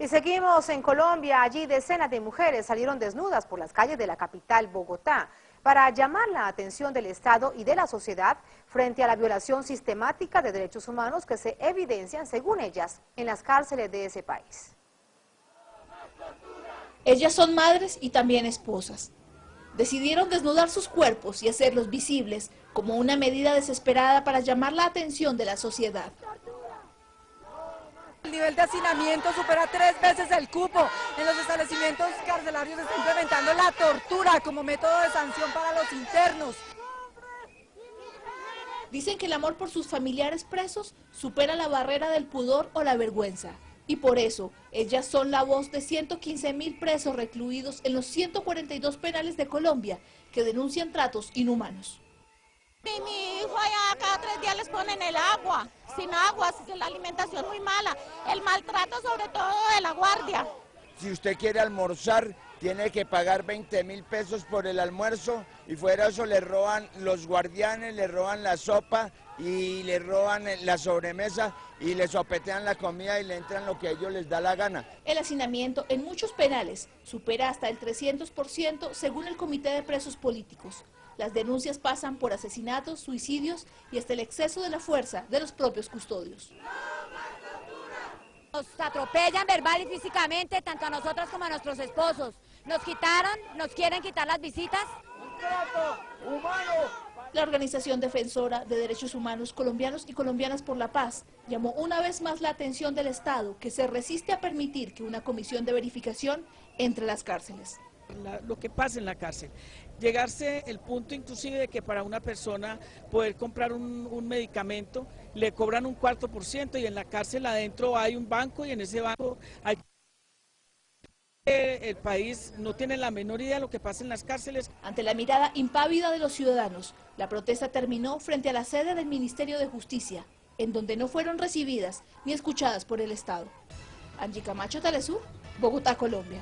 Y seguimos en Colombia, allí decenas de mujeres salieron desnudas por las calles de la capital Bogotá para llamar la atención del Estado y de la sociedad frente a la violación sistemática de derechos humanos que se evidencian, según ellas, en las cárceles de ese país. Ellas son madres y también esposas. Decidieron desnudar sus cuerpos y hacerlos visibles como una medida desesperada para llamar la atención de la sociedad. El nivel de hacinamiento supera tres veces el cupo. En los establecimientos carcelarios se está implementando la tortura como método de sanción para los internos. Dicen que el amor por sus familiares presos supera la barrera del pudor o la vergüenza. Y por eso, ellas son la voz de 115 mil presos recluidos en los 142 penales de Colombia que denuncian tratos inhumanos. Mi, mi hijo allá cada tres días les ponen el agua, sin agua, la alimentación muy mala, el maltrato sobre todo de la guardia. Si usted quiere almorzar, tiene que pagar 20 mil pesos por el almuerzo y fuera eso le roban los guardianes, le roban la sopa y le roban la sobremesa y le sopetean la comida y le entran lo que a ellos les da la gana. El hacinamiento en muchos penales supera hasta el 300% según el Comité de Presos Políticos. Las denuncias pasan por asesinatos, suicidios y hasta el exceso de la fuerza de los propios custodios. Nos atropellan verbal y físicamente, tanto a nosotros como a nuestros esposos. Nos quitaron, nos quieren quitar las visitas. La organización defensora de derechos humanos colombianos y colombianas por la paz llamó una vez más la atención del Estado que se resiste a permitir que una comisión de verificación entre las cárceles lo que pasa en la cárcel. Llegarse el punto inclusive de que para una persona poder comprar un, medicamento le cobran un cuarto por ciento y en la cárcel adentro hay un banco y en ese banco hay el país no tiene la menor idea de lo que pasa en las cárceles. Ante la mirada impávida de los ciudadanos, la protesta terminó frente a la sede del Ministerio de Justicia, en donde no fueron recibidas ni escuchadas por el Estado. Angie Camacho, Telesur, Bogotá, Colombia.